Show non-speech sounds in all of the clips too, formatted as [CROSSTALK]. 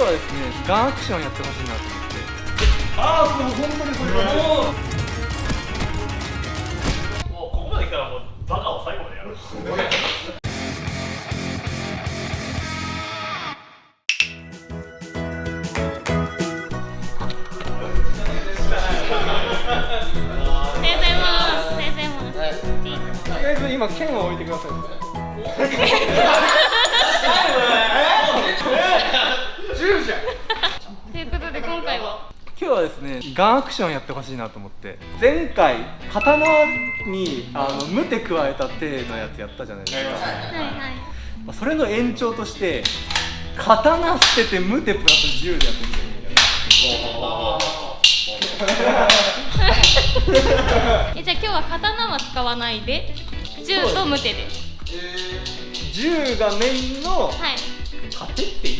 日はですねガンアクションやってほしいなと思って。ああそう本当にそれもうここまで来たらもうバカを最後までやるとりあえず今剣を置いてください10じゃん。ということで今回は。今日はですねガンアクションやってほしいなと思って。前回刀にあの無手加えた手のやつやったじゃないですか、はいはい。まあそれの延長として刀捨てて無手プラス10でやってみて。えじゃあ今日は刀は使わないで銃と無手で。10がメインのはい。盾って言う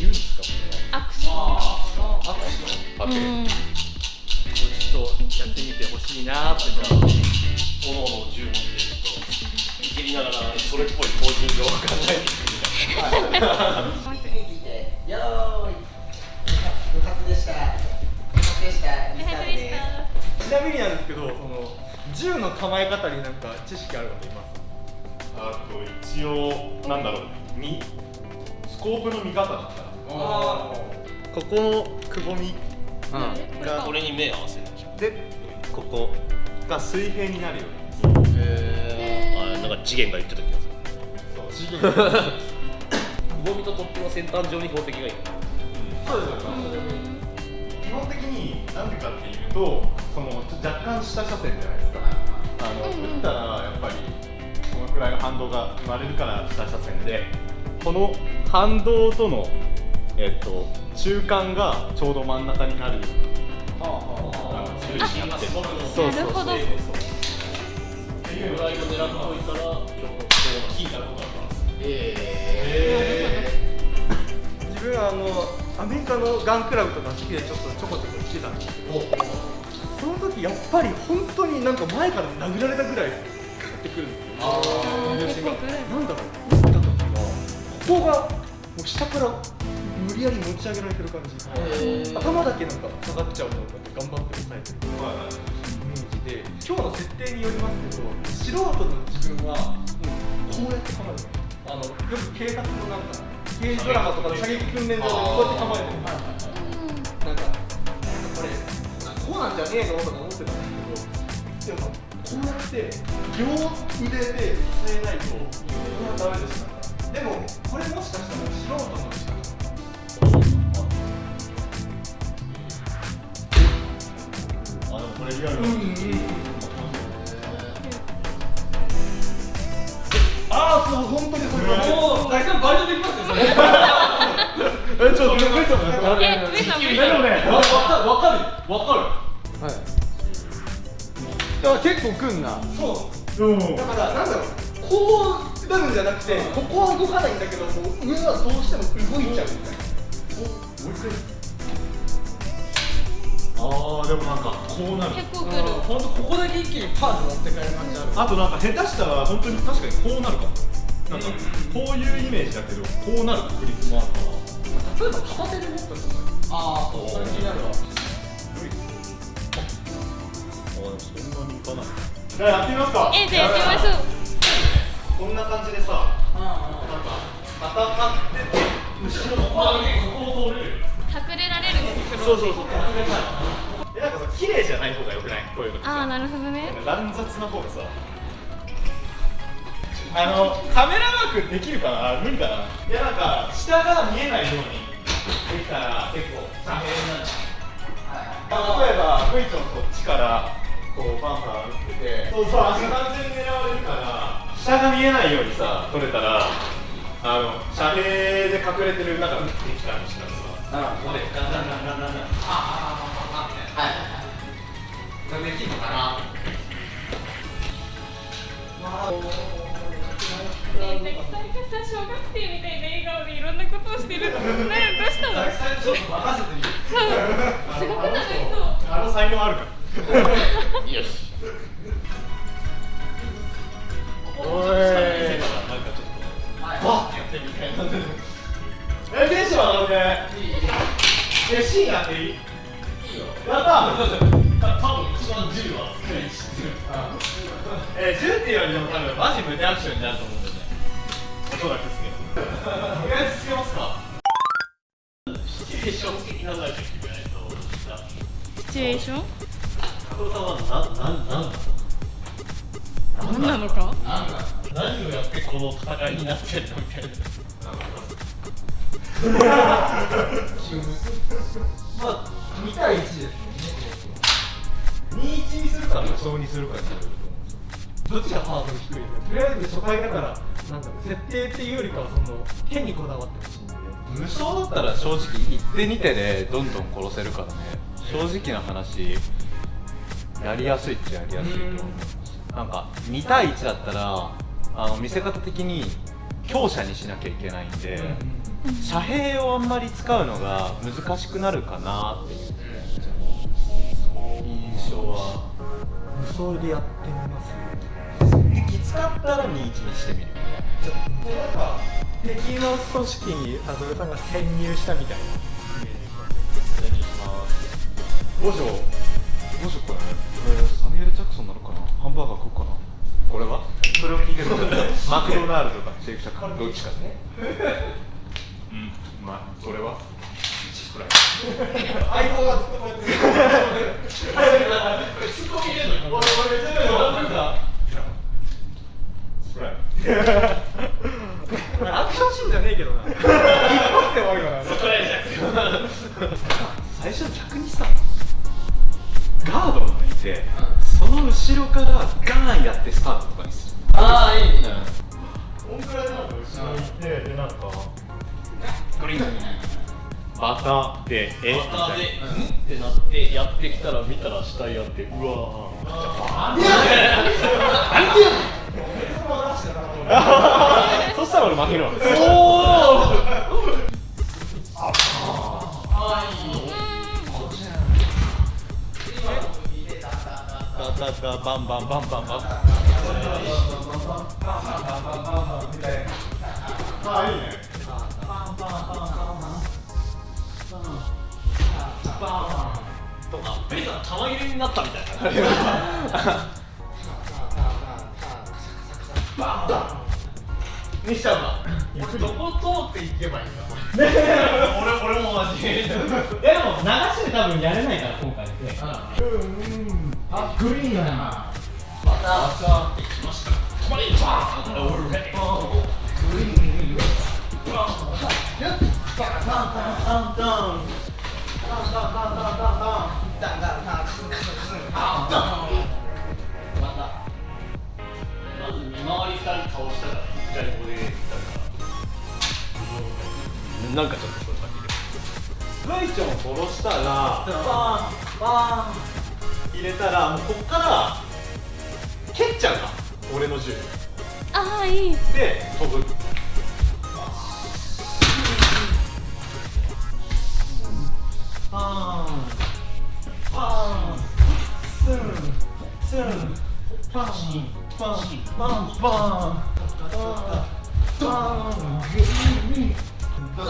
アクションアクションうんちょっとやってみてほしいなってじゃあおのおの銃持ってちょっといじりながらそれっぽい標準語を考えていくみたいなよーい部活でした部活でしたちなみになんですけどその銃の構え方になんか知識ある方いますあと一応なんだろうみスコープの見方だったらここのくぼみがこれに目合わせる。でしょでここが水平になるように。あなんか次元が言ってた気がする。そう。次元くぼみとトップの先端上に標的がいる。そうですよ基本的になんでかっていうとその若干下車線じゃないですか。あの、うんうん。打ったらやっぱりこのくらいの反動が生まれるから下車線でこの反動とのえっと中間がちょうど真ん中になる。ようななんか自分はあのアメリカのガンクラブとか好きでちょっとちょこちょこ行ってたんですけどその時やっぱり本当になんか前から殴られたぐらいグッてくるんですよ。なんだろう。打った時がここがもう下から無理やり持ち上げられてる感じ。頭だけなんか下がっちゃうのをこうやって頑張って押さえてるイメージで今日の設定によりますけど素人の自分はこうやって構える。あのよく警察のなんか刑事ドラマとかの射撃訓練場でこうやって構えてる。なんかこれこうなんじゃねえのとか思ってたんですけどでもこうやって両腕で支えないとこれはダメでした。でもこれもしかしたら素人のこれリアルうんうんああそう本当にそれもう大体バリできますよそれえちょっとちょっとちょっと待って。え上さん上でもねわわかるわかるわかはいだから結構くんなそううんだからなんだろうこうなるんじゃなくて。ここは動かないんだけどもう上はどうして。も動いちゃうみたいなああでもなんかこうなる。結構くる。本当ここだけ一気にパーン持って帰る感じある。あとなんか下手したら本当に確かにこうなるかも。なんかこういうイメージだけどこうなる確率もあるから例えば片手で持ったとか。ああそうそれ気になるわあでもそんなにいかないじゃあやってみますかえじゃあやってみましょうこんな感じでさなんか戦ってて後ろのここを通れる隠れられるんですそうそうそう。隠れたいえなんかさ綺麗じゃない方がよくない？こういうの。ってさああなるほどね。乱雑な方がさ。あのカメラワークできるかな？無理かな？いやなんか下が見えないように。できたら結構大変なんだ。例えばクイチョンこっちからこうバンバン打ってて。そうそう足完全に狙われるから。下が見えないようにさ撮れたらあの遮蔽で隠れてる中打ってきたりしたらさあここでガンガンガンガンガンガンはいできるのかなねさ小学生みたいな笑顔でいろんなことをしてるねどうしたのちょっと任せてみるすごく楽しそうあの才能あるからよしおい。なんかちょっとバッてやってみたいな。えテンション上がるねえシーンやっていいやった多分一番銃は使い知ってるえー、銃っていうよりも多分マジ胸アクションになると思うんだよねおそらくですけどとりあえずつけますかシチュエーション？的なのが決めないとシチュエーション？加藤さんはななんなん何なのか何をやってこの戦いになってんのみたいなまあ2対1ですね。21にするか無双にするかになるどっちがハードル低いのかとりあえず初回だからなんだろう設定っていうよりかはその手にこだわってほしい。んで無双だったら正直1手2手でどんどん殺せるからね。正直な話やりやすいっちゃやりやすいと思う。なんか2対1だったらあの見せ方的に強者にしなきゃいけないんで、遮蔽をあんまり使うのが難しくなるかなっていう印象は無双でやってみますきつかったら21にしてみるじゃなんか敵の組織にアドルさんが潜入したみたいなお願いします五条五条これこれサミュエル・ジャクソンなのかなハンバーガー食うかなこれは。それを聞いてるマクドナルドかシェイクシャックどっちかねまあこれは。チキフライ相棒がずっとこうやってツッコミ入れんの俺俺全部なんかフライアクションシーンじゃねえけどなターでえ？で「ん?」ってなってやってきたら見たら死体やってうわ [LAUGHS] そしたら俺負けるわ。ダダダバンバンバンバンバンあ玉切れになったみたいな。にしちゃうな俺どこ通っていけばいいんだ俺俺もマジいやでも流しで多分やれないから今回であグリーンだなバターってきました玉切れバーン俺レまず見回り2人倒したら一回ここでやるからなんかちょっとこれだけでブイチョンを殺したらバーンバーン入れたらもうこっから蹴っちゃうか俺の銃ああいいで飛ぶパンパンパンパンパングイングインモッ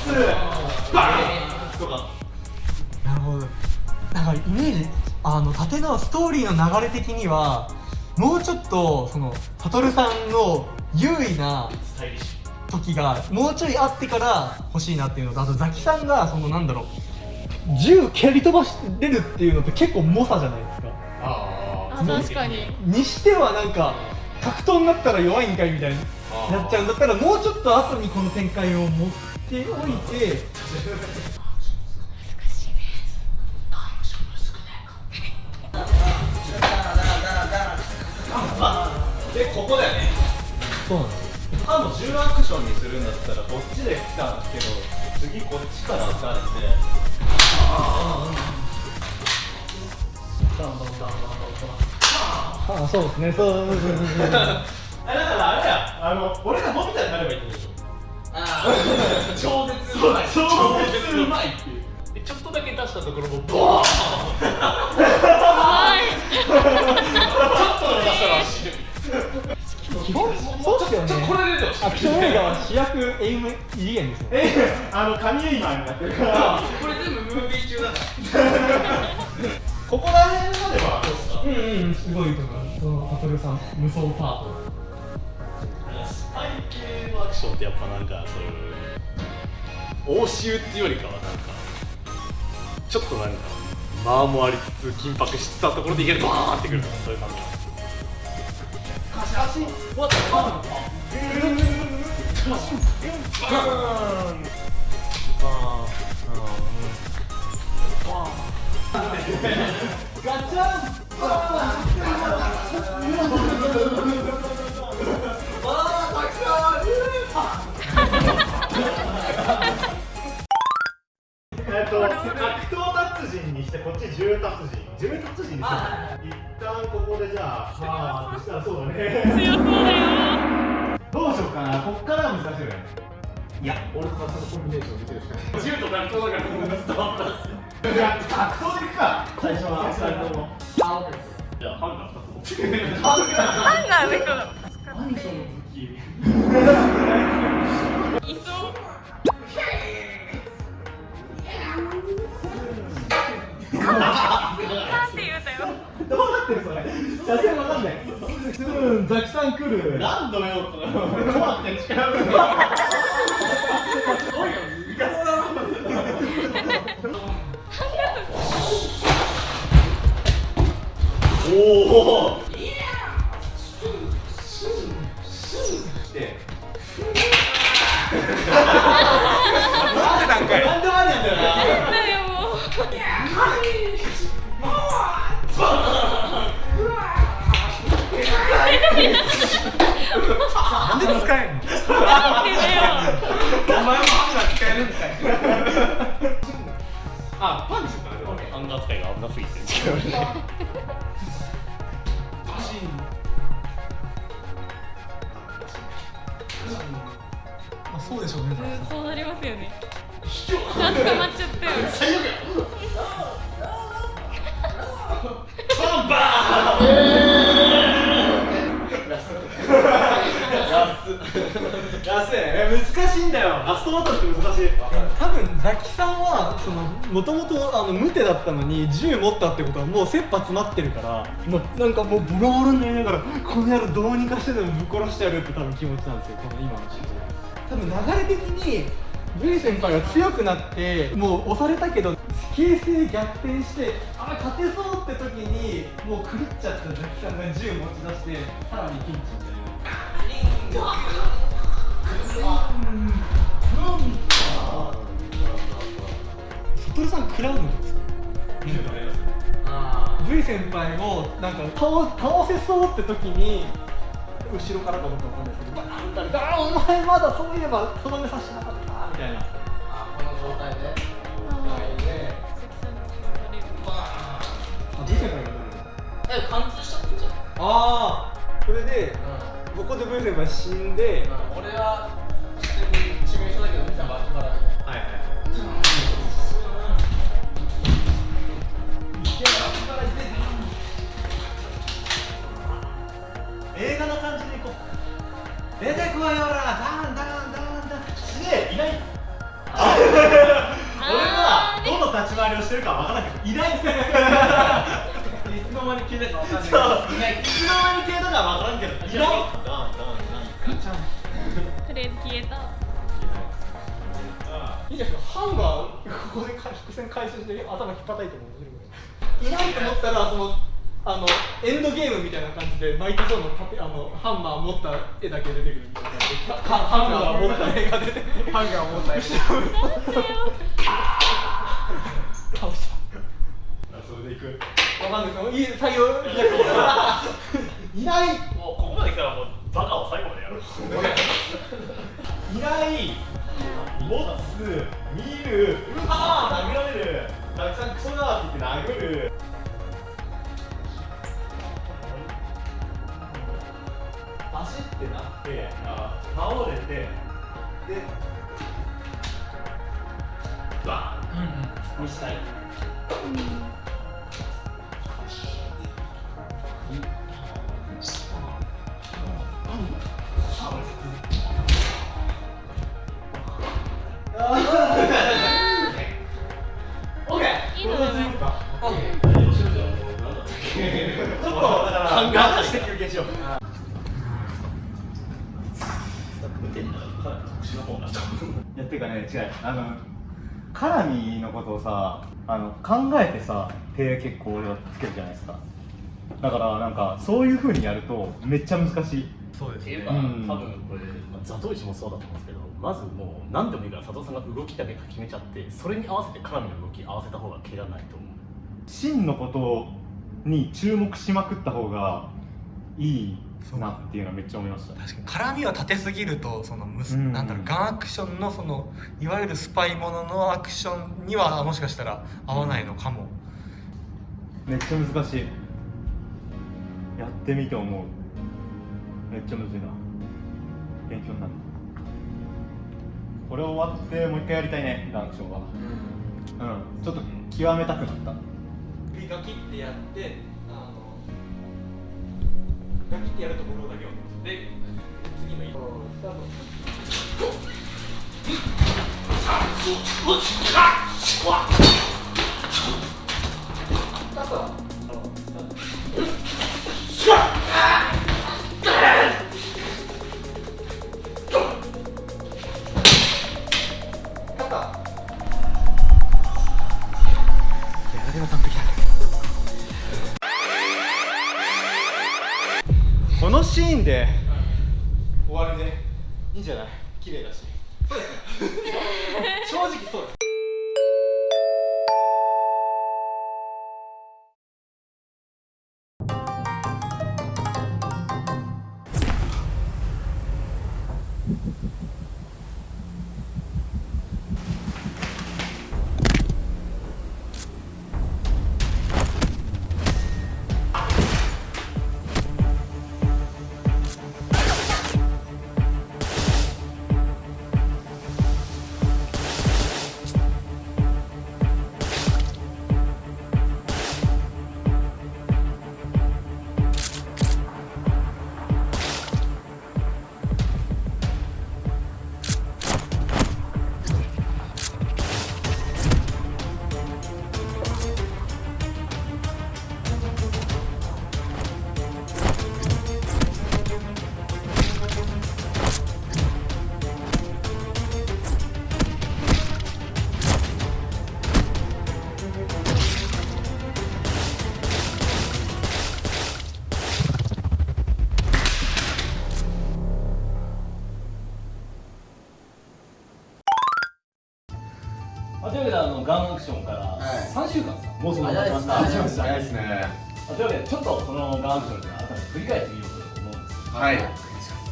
ツバーンとかなるほど。なんかイメージあの縦のストーリーの流れ的にはもうちょっとそのサトルさんの優位な時がもうちょいあってから欲しいなっていうのとあとザキさんがそのなんだろう銃蹴り飛ばれるっていうのって結構猛者じゃないですか確かに。にしてはなんか格闘になったら弱いんかいみたいになっちゃうんだったらもうちょっと後にこの展開を持っておいて。でここだよね。そうなんですあの10アクションにするんだったらこっちで来たんですけど次こっちから撃たれてあそうですね。そう。[LAUGHS] そうそうそうあだからあれやあの俺が伸びたになればいいってことでしょ超絶うまい超絶うまいっていう。でちょっとだけ出したところもボーン。はいちょっとでも出したら死ぬ基本そうっすよよね。ちょっとこれでアクション映画は主役エイム異次元ですよえあの神エイマーになってるから。これ全部ムービー中だここら辺まではどうですか？うんうんすごいと思いますそのハトルさん無双パートスパイ系のアクションってやっぱなんかそういう応酬っていうよりかはなんかちょっとなんか間もありつつ緊迫してたところでいきなりバーンってくるとかそういう感じガチャンえっと格闘達人にしてこっち重達人。重達人。にして一旦ここでじゃあまあそしたらそうだね。強そうだよどうしようかなこっから難しいよね。いや俺とそのコンビネーション見てるしかない銃と格闘だからもう伝わったっす格闘でいくか最初はあ OK ですじゃあハンガー2つ持ってハンガーでこの何その武器いそうなんて言うたよどうなってるそれ写真わかんないうんザキさん来る何度よと。怖くて近寄るかいあパンチする。からねハンガー使いが危なすぎてそうでしょうねうんそうなりますよね。あ捕まっちゃったよ最悪や安いえ難しいんだよ。ラストバトルって難しい。多分ザキさんはそのもともとあの無手だったのに銃持ったってことはもう切羽詰まってるからもうなんかもうボロボロになりながらこの野郎どうにかしてでもぶっ殺してやるって多分気持ちなんですよ。この今のシーン多分流れ的に V 先輩が強くなってもう押されたけど形勢逆転してあ勝てそうって時にもう狂っちゃったザキさんが銃持ち出してさらにピンチみたいなさん食らうんですか V 先輩をなんか倒倒せそうって時に後ろからかどうかわかんないですけどバーン撃たああお前まだそういえばとどめさせなかったみたいな。あこの状態で。はいであ V 先輩が撃たれる。え貫通しちゃってんじゃんああそれでここで V 先輩死んで。うん。俺は致命傷だけど見たら脇腹で。はいはい出てこいよほら。ダンダンダンダン。すげえいない。俺はどの立ち回りをしてるかわからないけど。いない。いつの間に消えたかわかんないけど。そういない。いつの間に消えたかはわからんけど。いない。ダンダンダンとりあえず消えた。いいじゃないですか？ハンガーここで伏線回収して頭引っ叩いても面白い。いないと思ったらそのあのエンドゲームみたいな感じでマイク・ソーの縦あのハンマー持った絵だけ出てくるみたいな。感じでハハンガー持った絵が出てくる。ハンガー持ったやつ倒しそれでいく。たわかんないですいい採用いないもうここまで来たらもうバカを最後までやるいない持つ見る。ああ殴られる。たくさんクソだって言って殴るってなって倒れてでバーン、にしたい、うん。ちょっとだか、して休憩しよう。[LAUGHS] いやっていうかね違う。あのカラミのことをさあの考えてさ手結構俺はつけるじゃないですか。だからなんかそういう風にやるとめっちゃ難しい。そうですっていうか、うん。多分これ、まあ、ザトウイチもそうだと思うんですけどまずもう何でもいいから佐藤さんが動きだけ決めちゃってそれに合わせてカラミの動き合わせた方が怪我ないと思う。真のことに注目しまくった方がいいなっていうのはめっちゃ思いました。確かに。絡みは立てすぎるとそのむす、うん。なんだろうガンアクションのそのいわゆるスパイもののアクションにはもしかしたら合わないのかも、めっちゃ難しい。やってみて思う。めっちゃむずいな。勉強になる。これ終わってもう一回やりたいねダンクションは。うん。ちょっと極めたくなった。首ガキってやってガキってやるところだけをで次のスタート。あの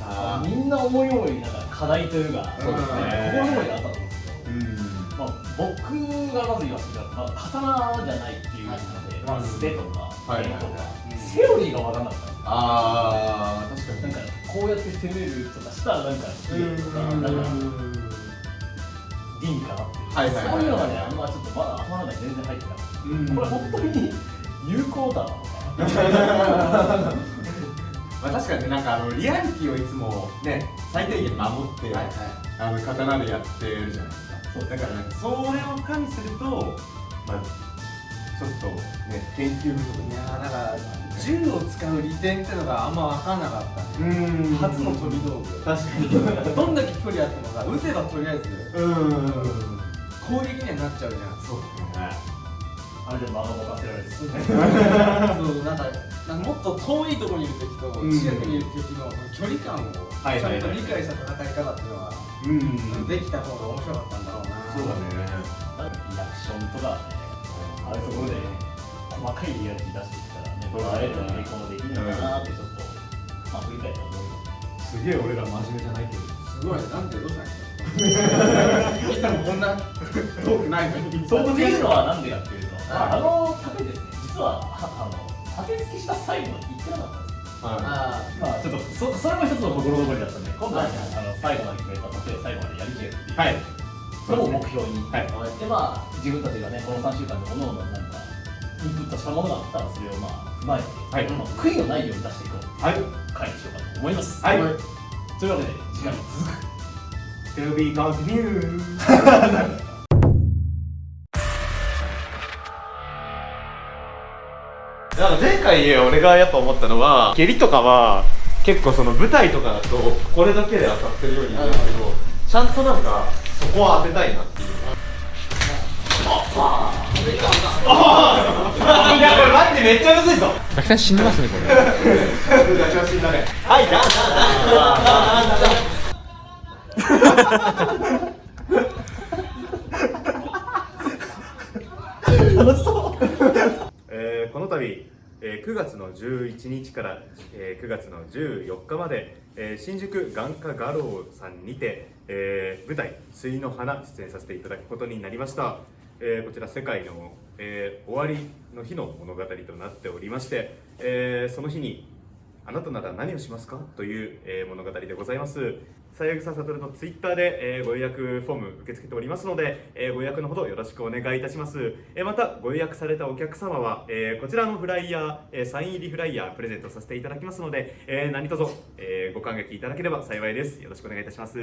あみんな思い思いなんか課題というかそうですね。心思いがあったと思うんですけど僕がまず言わせてまあ、刀じゃないっていうので、まあ、素手とかはい剣とか、セオリーが分からなかったああ確かなんかこうやって攻めるとかしたらなんか綺麗とかなんか倫理かなっていう、はいはいそういうのがねあんまちょっとまだ頭の中に全然入ってなくて、うんこれ本当に有効だなのかまあ確かにねなんかあのリアリティをいつもね最低限守って、はいはい。あの刀でやってるじゃないですか。そうだからなんかそれを加味するとまあちょっとね研究不足いやーだから銃を使う利点ってのがあんま分かんなかった。ねうん。初の飛び道具。確かに。どんだけ距離あってもさ撃てばとりあえずうん。攻撃にはなっちゃうじゃん。そうだねあれで間が持たせられるそうなん。かなん。かもっと遠いところにいる敵と近くにいる敵の距離感をちゃん。と理解した戦い方っていうのはうん。できた方が面白かったん。だろうなそうだねリアクションとかねああいうところで細かいリアリティ出していったらねそうだねああいうのにこうできるのかなってちょっと、まあ振り返って思いますすげえ俺ら真面目じゃないけどすごいなん。でどうしたん。ですかミさん。もこん。な遠くないのにそうっていうのはなん。でかっていうと、はいあの盾ですね、実ははあの盾付きした最後まで行ってなかったんですよ。あまあちょっとそそれも一つの心残りだったんで、今度は、あの最後まで決めた盾を最後までやりきれるっていう。はい。のを目標に、はい。でまあ自分たちがねこの3週間で各々なんかインプットしたものがあったらそれをまあ踏まえて、はい。まあ、悔いのないように出していこう。はい。回にしようかと思います。はい。というわけで次回も続く。[LAUGHS] To be continued [LAUGHS] なんか前回俺がやっぱ思ったのは蹴りとかは結構その舞台とかだとこれだけで当たってるように見えるけどちゃんとなんかそこは当てたいなっていう。いやこれマジでめっちゃむずいぞガキさん死んでますねこれ調子になれはいじゃえーこの度、えー9月の11日から、えー9月の14日まで、えー新宿眼科画廊さんにて、えー舞台「水の花」出演させていただくことになりました、えーこちら世界の、えー終わりの日の物語となっておりまして、えーその日にあなたなら何をしますか？という、えー物語でございます。最悪ささとるのツイッターで、えーご予約フォーム受け付けておりますので、えーご予約のほどよろしくお願いいたします。えーまたご予約されたお客様は、えーこちらのフライヤー、えーサイン入りフライヤープレゼントさせていただきますので、えー何卒、えーご感激いただければ幸いです。よろしくお願いいたします。